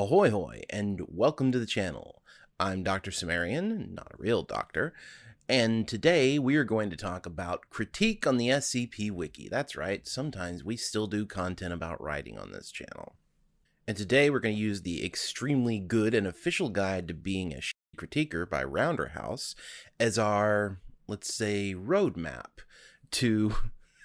Ahoy hoy, and welcome to the channel. I'm Dr. Cimmerian, not a real doctor, and today we are going to talk about critique on the SCP Wiki. That's right, sometimes we still do content about writing on this channel. And today we're going to use the extremely good and official guide to being a critiquer by Rounderhouse as our, let's say, roadmap to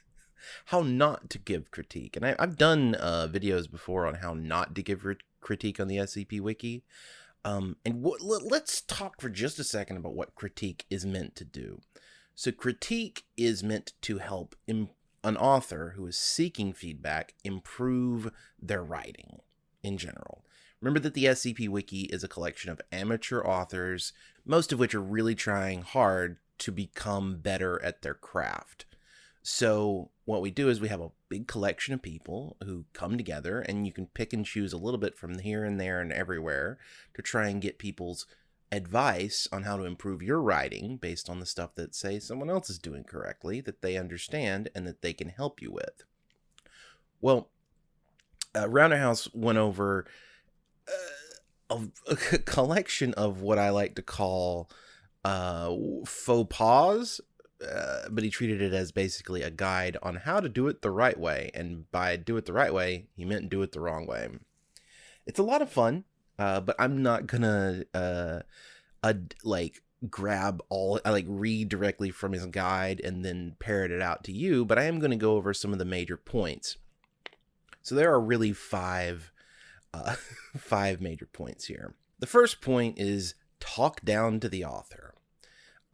how not to give critique. And I, have done uh, videos before on how not to give critique on the SCP Wiki. Um, and let's talk for just a second about what critique is meant to do. So, critique is meant to help an author who is seeking feedback improve their writing in general. Remember that the SCP Wiki is a collection of amateur authors, most of which are really trying hard to become better at their craft. So what we do is we have a big collection of people who come together and you can pick and choose a little bit from here and there and everywhere to try and get people's advice on how to improve your writing based on the stuff that say someone else is doing correctly that they understand and that they can help you with. Well, uh, Rounderhouse went over uh, a, a, collection of what I like to call uh, faux pas uh, but he treated it as basically a guide on how to do it the right way. And by do it the right way, he meant do it the wrong way. It's a lot of fun, uh, but I'm not gonna uh, like grab all I like read directly from his guide and then parrot it out to you. But I am to go over some of the major points. So there are really five uh, five major points here. The first point is talk down to the author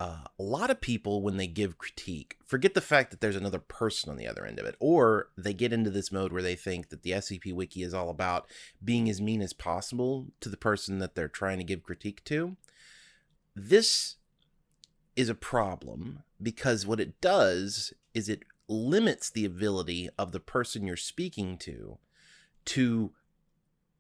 uh, a lot of people, when they give critique, forget the fact that there's another person on the other end of it, or they get into this mode where they think that the SCP Wiki is all about being as mean as possible to the person that they're trying to give critique to. This is a problem because what it does is it limits the ability of the person you're speaking to to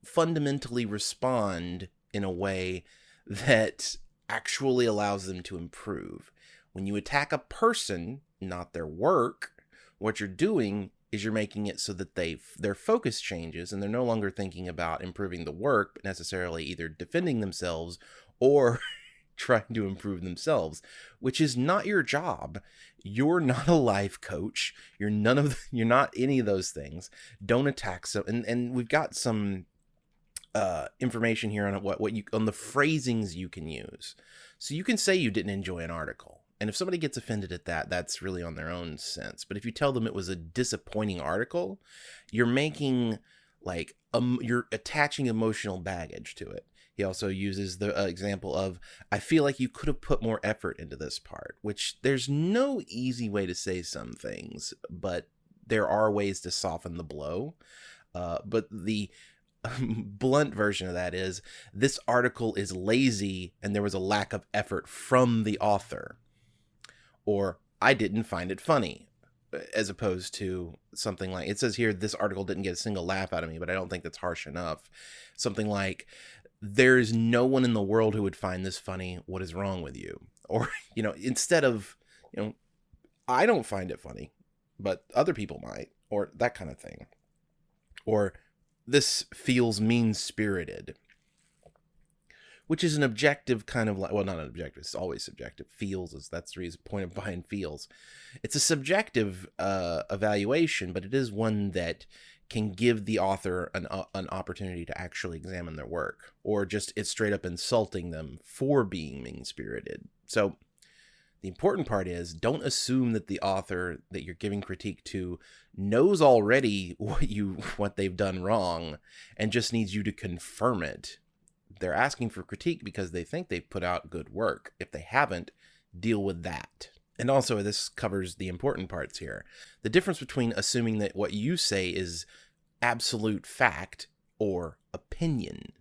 fundamentally respond in a way that actually allows them to improve. When you attack a person, not their work, what you're doing is you're making it so that they their focus changes and they're no longer thinking about improving the work, but necessarily either defending themselves or trying to improve themselves, which is not your job. You're not a life coach. You're none of the, you're not any of those things. Don't attack so and and we've got some uh, information here on what what you on the phrasings you can use. So you can say you didn't enjoy an article, and if somebody gets offended at that, that's really on their own sense. But if you tell them it was a disappointing article, you're making like um, you're attaching emotional baggage to it. He also uses the uh, example of, I feel like you could have put more effort into this part, which there's no easy way to say some things, but there are ways to soften the blow. Uh, but the blunt version of that is this article is lazy and there was a lack of effort from the author. Or I didn't find it funny, as opposed to something like it says here, this article didn't get a single laugh out of me, but I don't think that's harsh enough. Something like, there's no one in the world who would find this funny. What is wrong with you? Or, you know, instead of, you know, I don't find it funny, but other people might, or that kind of thing. Or, this feels mean spirited which is an objective kind of like well not an objective it's always subjective. Feels is that's the reason point of behind feels. It's a subjective uh, evaluation but it is one that can give the author an, uh, an opportunity to actually examine their work or just it's straight up insulting them for being mean spirited so the important part is don't assume that the author that you're giving critique to knows already what you what they've done wrong and just needs you to confirm it. They're asking for critique because they think they've put out good work. If they haven't, deal with that. And also this covers the important parts here. The difference between assuming that what you say is absolute fact or opinion.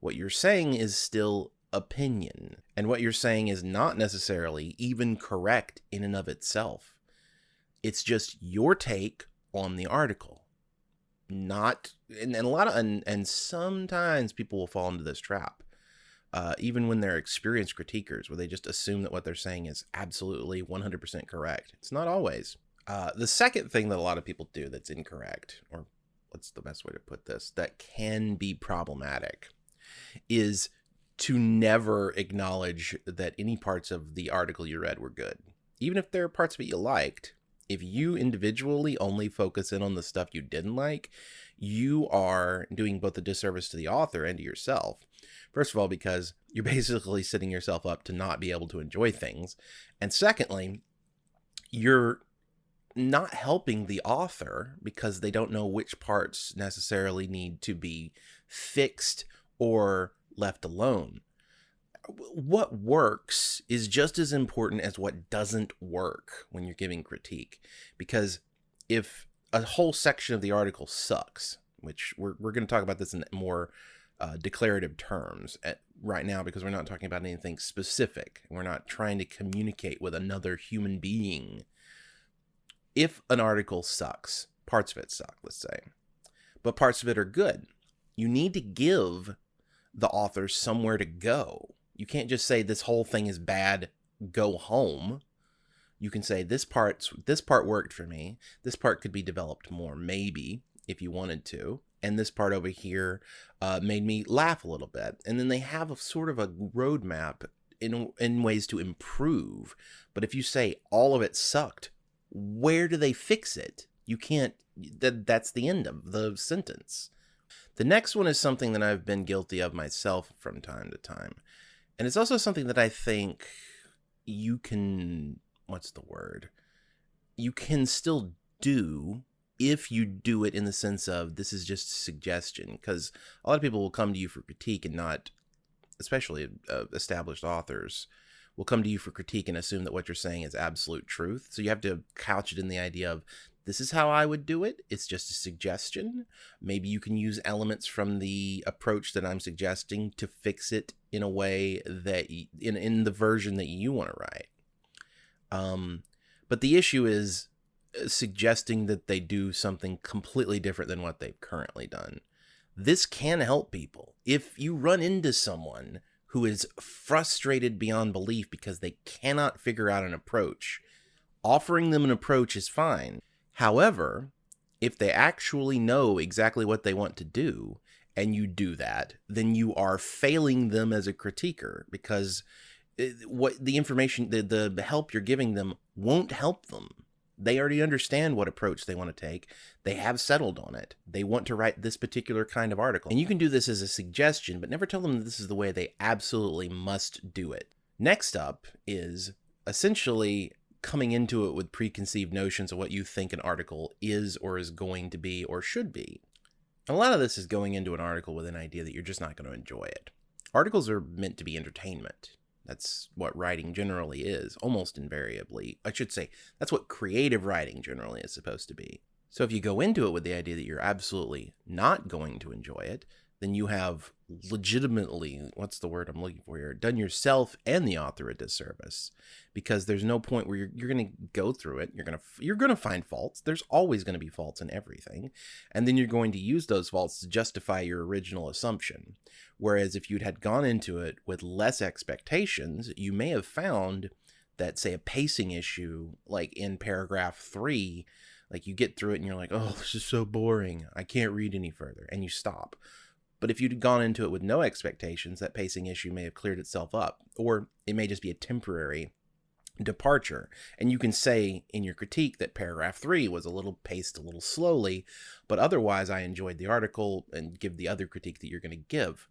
What you're saying is still opinion. And what you're saying is not necessarily even correct in and of itself. It's just your take on the article. Not, and, and a lot of, and, and sometimes people will fall into this trap. Uh, even when they're experienced critiquers, where they just assume that what they're saying is absolutely 100% correct. It's not always. Uh, the second thing that a lot of people do that's incorrect, or what's the best way to put this that can be problematic is to never acknowledge that any parts of the article you read were good. Even if there are parts of it you liked, if you individually only focus in on the stuff you didn't like, you are doing both a disservice to the author and to yourself. First of all, because you're basically setting yourself up to not be able to enjoy things. And secondly, you're not helping the author because they don't know which parts necessarily need to be fixed or left alone. What works is just as important as what doesn't work when you're giving critique. Because if a whole section of the article sucks, which we're, we're going to talk about this in more uh, declarative terms at, right now because we're not talking about anything specific. We're not trying to communicate with another human being if an article sucks, parts of it suck, let's say, but parts of it are good, you need to give the author somewhere to go. You can't just say this whole thing is bad, go home. You can say this part's this part worked for me. This part could be developed more, maybe, if you wanted to. And this part over here uh, made me laugh a little bit. And then they have a sort of a roadmap in in ways to improve. But if you say all of it sucked, where do they fix it? You can't, that, that's the end of the sentence. The next one is something that I've been guilty of myself from time to time. And it's also something that I think you can, what's the word? You can still do if you do it in the sense of this is just a suggestion. Because a lot of people will come to you for critique and not, especially uh, established authors, will come to you for critique and assume that what you're saying is absolute truth. So you have to couch it in the idea of this is how I would do it. It's just a suggestion. Maybe you can use elements from the approach that I'm suggesting to fix it in a way that in in the version that you want to write. Um, but the issue is uh, suggesting that they do something completely different than what they've currently done. This can help people. If you run into someone who is frustrated beyond belief because they cannot figure out an approach. Offering them an approach is fine. However, if they actually know exactly what they want to do and you do that, then you are failing them as a critiquer because eh, what the information the, the help you're giving them won't help them they already understand what approach they want to take. They have settled on it. They want to write this particular kind of article. And you can do this as a suggestion, but never tell them that this is the way they absolutely must do it. Next up is essentially coming into it with preconceived notions of what you think an article is or is going to be or should be. a lot of this is going into an article with an idea that you're just not going to enjoy it. Articles are meant to be entertainment. That's what writing generally is, almost invariably. I should say, that's what creative writing generally is supposed to be. So if you go into it with the idea that you're absolutely not going to enjoy it, then you have legitimately, what's the word I'm looking for here, done yourself and the author a disservice because there's no point where you're, you're going to go through it. You're going to, you're going to find faults. There's always going to be faults in everything. And then you're going to use those faults to justify your original assumption. Whereas if you'd had gone into it with less expectations, you may have found that say a pacing issue, like in paragraph three, like you get through it and you're like, oh, this is so boring. I can't read any further. And you stop but if you'd gone into it with no expectations, that pacing issue may have cleared itself up, or it may just be a temporary departure. And you can say in your critique that paragraph three was a little paced a little slowly, but otherwise I enjoyed the article and give the other critique that you're going to give.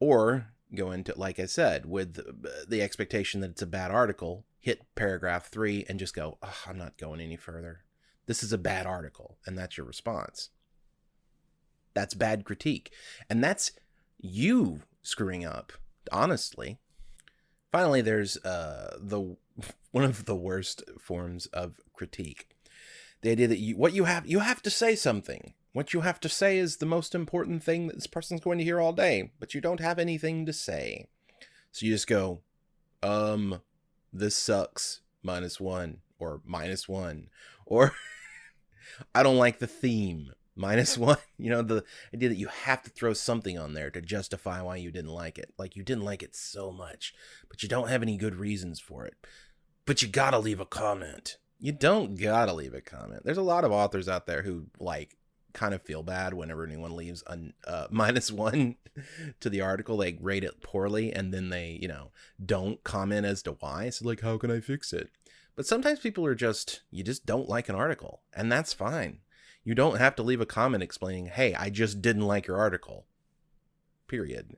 Or go into, like I said, with uh, the expectation that it's a bad article, hit paragraph three and just go, oh, I'm not going any further. This is a bad article. And that's your response. That's bad critique. And that's you screwing up, honestly. Finally, there's uh, the one of the worst forms of critique. The idea that you what you have you have to say something. What you have to say is the most important thing that this person's going to hear all day, but you don't have anything to say. So you just go, um, this sucks, minus one, or minus one, or I don't like the theme, minus one. You know, the idea that you have to throw something on there to justify why you didn't like it. Like you didn't like it so much, but you don't have any good reasons for it. But you gotta leave a comment. You don't gotta leave a comment. There's a lot of authors out there who like kind of feel bad whenever anyone leaves a uh, minus one to the article. They rate it poorly and then they, you know, don't comment as to why. So, like, how can I fix it? But sometimes people are just, you just don't like an article, and that's fine. You don't have to leave a comment explaining, hey, I just didn't like your article. Period.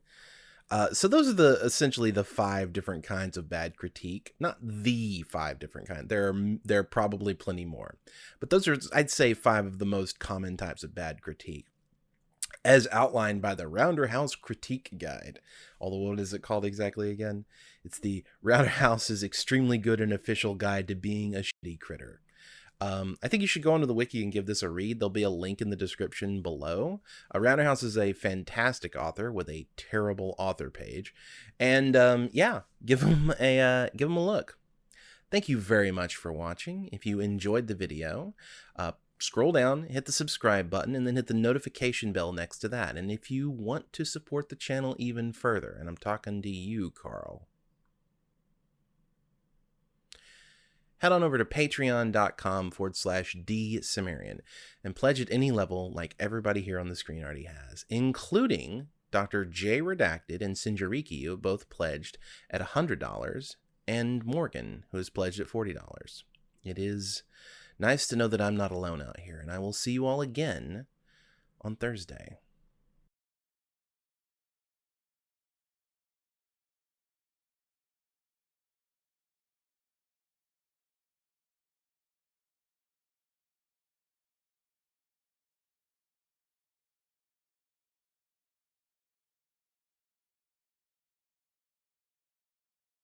Uh, so those are the essentially the five different kinds of bad critique. Not the five different kinds. There are there are probably plenty more, but those are I'd say five of the most common types of bad critique, as outlined by the Rounderhouse Critique Guide. Although what is it called exactly again? It's the Rounderhouse's extremely good and official guide to being a shitty critter. Um, I think you should go onto the wiki and give this a read. There'll be a link in the description below. Uh, Rounderhouse is a fantastic author with a terrible author page, and um, yeah, give him a uh, give him a look. Thank you very much for watching. If you enjoyed the video, uh, scroll down, hit the subscribe button, and then hit the notification bell next to that. And if you want to support the channel even further, and I'm talking to you, Carl, head on over to patreon.com forward slash dsumerian and pledge at any level like everybody here on the screen already has, including Dr. J Redacted and Sinjariki, who both pledged at $100, and Morgan, who has pledged at $40. It is nice to know that I'm not alone out here, and I will see you all again on Thursday.